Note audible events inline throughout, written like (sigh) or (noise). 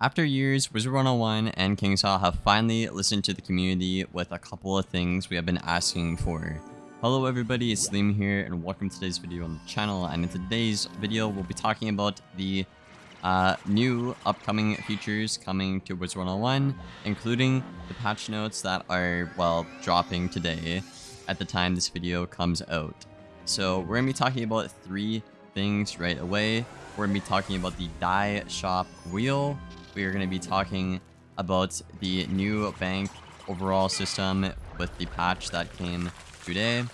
After years, Wizard 101 and KingsIsle have finally listened to the community with a couple of things we have been asking for. Hello everybody, it's Liam here and welcome to today's video on the channel and in today's video we'll be talking about the uh, new upcoming features coming to Wizard 101 including the patch notes that are, well, dropping today at the time this video comes out. So we're going to be talking about three things right away. We're going to be talking about the dye shop wheel, we are going to be talking about the new bank overall system with the patch that came today.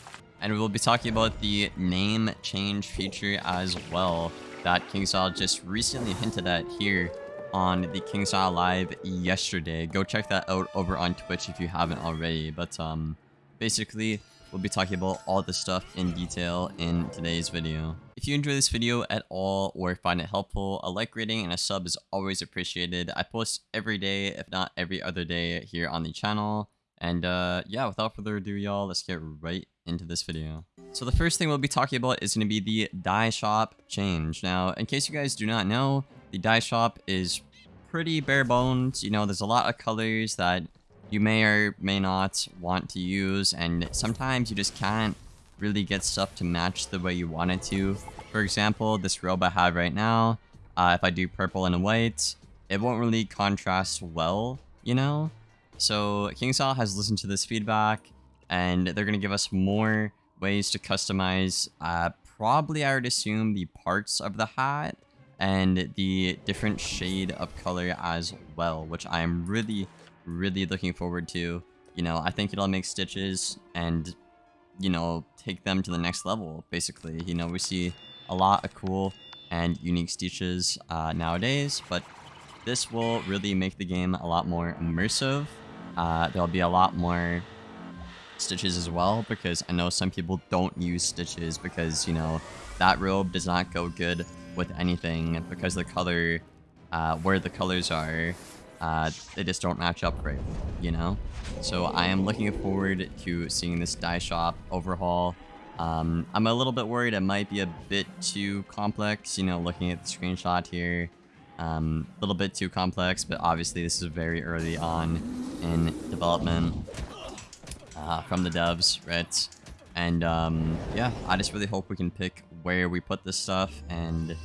And we will be talking about the name change feature as well that KingsIsle just recently hinted at here on the KingsIsle Live yesterday. Go check that out over on Twitch if you haven't already. But um, basically, We'll be talking about all this stuff in detail in today's video. If you enjoy this video at all or find it helpful, a like rating and a sub is always appreciated. I post every day, if not every other day here on the channel. And uh, yeah, without further ado, y'all, let's get right into this video. So the first thing we'll be talking about is going to be the dye shop change. Now, in case you guys do not know, the dye shop is pretty bare bones. You know, there's a lot of colors that you may or may not want to use, and sometimes you just can't really get stuff to match the way you want it to. For example, this robe I have right now, uh, if I do purple and white, it won't really contrast well, you know? So KingsIsle has listened to this feedback, and they're going to give us more ways to customize, uh, probably I would assume the parts of the hat, and the different shade of color as well, which I am really really looking forward to. You know, I think it'll make Stitches and, you know, take them to the next level, basically. You know, we see a lot of cool and unique Stitches uh, nowadays, but this will really make the game a lot more immersive. Uh, there'll be a lot more stitches as well because I know some people don't use stitches because, you know, that robe does not go good with anything because the color, uh, where the colors are, uh, they just don't match up right, you know? So I am looking forward to seeing this dye shop overhaul. Um, I'm a little bit worried it might be a bit too complex, you know, looking at the screenshot here. Um, a little bit too complex, but obviously this is very early on in development uh, from the devs, right? And um, yeah, I just really hope we can pick where we put this stuff and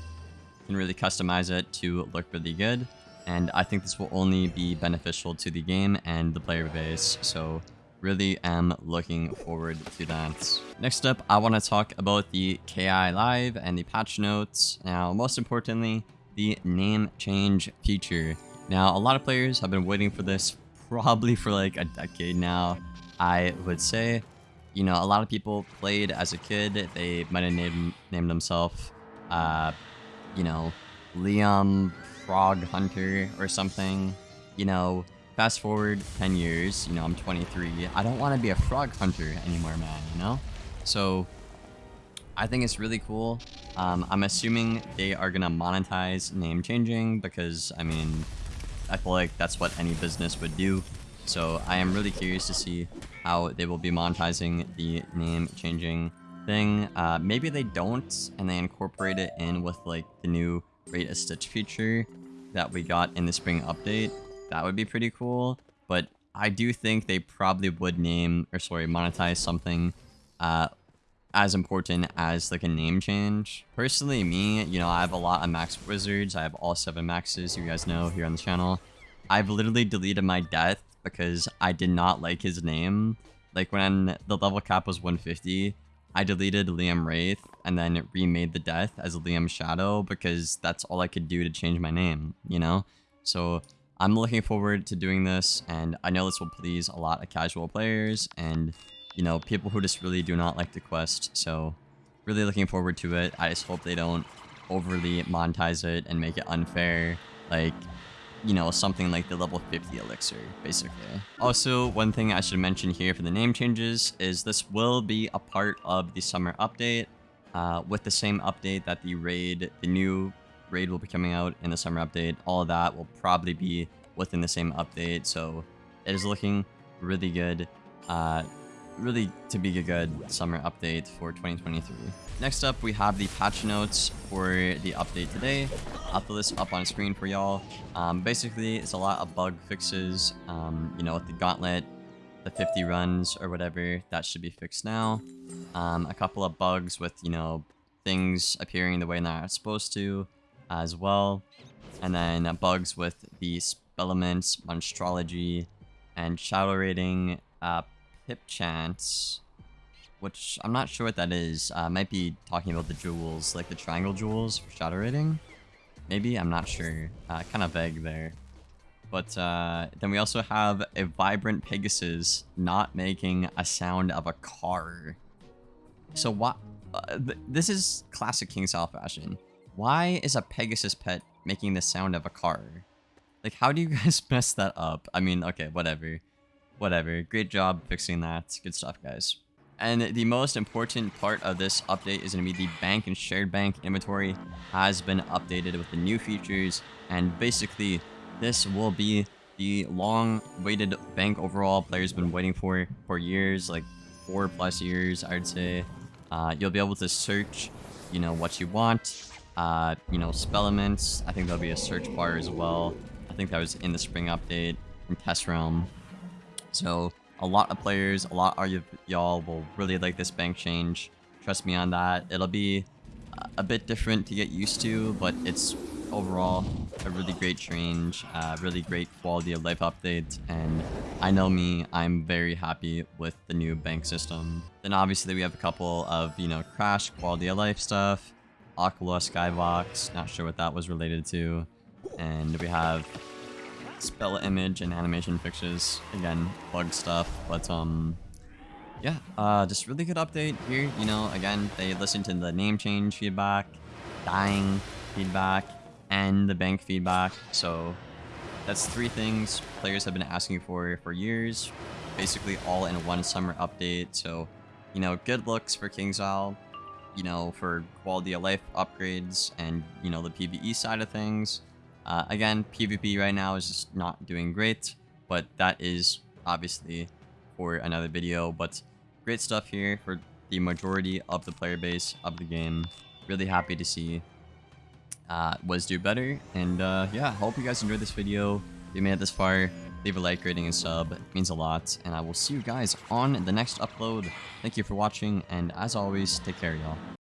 can really customize it to look really good and I think this will only be beneficial to the game and the player base, so really am looking forward to that. Next up, I want to talk about the KI Live and the patch notes. Now, most importantly, the name change feature. Now, a lot of players have been waiting for this probably for like a decade now, I would say. You know, a lot of people played as a kid. They might have named, named themselves, uh, you know, Liam frog hunter or something. You know, fast forward 10 years, you know, I'm 23. I don't want to be a frog hunter anymore, man, you know? So, I think it's really cool. Um, I'm assuming they are going to monetize name changing because, I mean, I feel like that's what any business would do. So I am really curious to see how they will be monetizing the name changing thing. Uh, maybe they don't and they incorporate it in with like the new rate a stitch feature that we got in the spring update. That would be pretty cool. But I do think they probably would name, or sorry, monetize something uh, as important as like a name change. Personally, me, you know, I have a lot of max wizards. I have all seven maxes, you guys know, here on the channel. I've literally deleted my death because I did not like his name. Like when the level cap was 150, I deleted Liam Wraith and then remade the death as Liam Shadow because that's all I could do to change my name, you know? So I'm looking forward to doing this and I know this will please a lot of casual players and, you know, people who just really do not like the quest. So really looking forward to it. I just hope they don't overly monetize it and make it unfair. Like, you know, something like the level 50 elixir, basically. Also, one thing I should mention here for the name changes is this will be a part of the summer update. Uh, with the same update that the raid, the new raid will be coming out in the summer update. All that will probably be within the same update, so it is looking really good. Uh, really to be a good summer update for 2023. Next up, we have the patch notes for the update today. I'll throw this up on screen for y'all. Um, basically, it's a lot of bug fixes. Um, you know, with the gauntlet, the 50 runs or whatever, that should be fixed now. Um, a couple of bugs with, you know, things appearing the way they're not supposed to as well. And then uh, bugs with the elements, Monstrology, and Shadow Rating, uh, Pip Chance, which I'm not sure what that is. Uh, might be talking about the jewels, like the triangle jewels for Shadow Rating. Maybe, I'm not sure. Uh, kind of vague there. But uh, then we also have a vibrant Pegasus not making a sound of a car. So what? Uh, th this is classic KingsIsle fashion. Why is a Pegasus pet making the sound of a car? Like, how do you (laughs) guys mess that up? I mean, okay, whatever. Whatever. Great job fixing that. Good stuff, guys. And the most important part of this update is going to be the bank and shared bank inventory has been updated with the new features. And basically, this will be the long-waited bank overall players been waiting for for years, like four plus years, I'd say. Uh, you'll be able to search, you know, what you want. Uh, you know, spellements. I think there'll be a search bar as well. I think that was in the spring update from Test Realm. So a lot of players, a lot of y'all will really like this bank change. Trust me on that. It'll be a bit different to get used to, but it's overall a really great change, uh, really great quality of life update, and I know me, I'm very happy with the new bank system. Then obviously we have a couple of, you know, crash quality of life stuff, Aquila Skybox, not sure what that was related to, and we have spell image and animation fixes. Again, bug stuff, but um, yeah, uh, just really good update here. You know, again, they listened to the name change feedback, dyeing feedback, and the bank feedback. So that's three things players have been asking for for years, basically all in one summer update. So, you know, good looks for KingsIsle, you know, for quality of life upgrades and, you know, the PvE side of things. Uh, again, PvP right now is just not doing great, but that is obviously for another video. But great stuff here for the majority of the player base of the game. Really happy to see uh, was do better. And uh, yeah, hope you guys enjoyed this video. If you made it this far, leave a like, rating, and sub. It means a lot. And I will see you guys on the next upload. Thank you for watching, and as always, take care, y'all.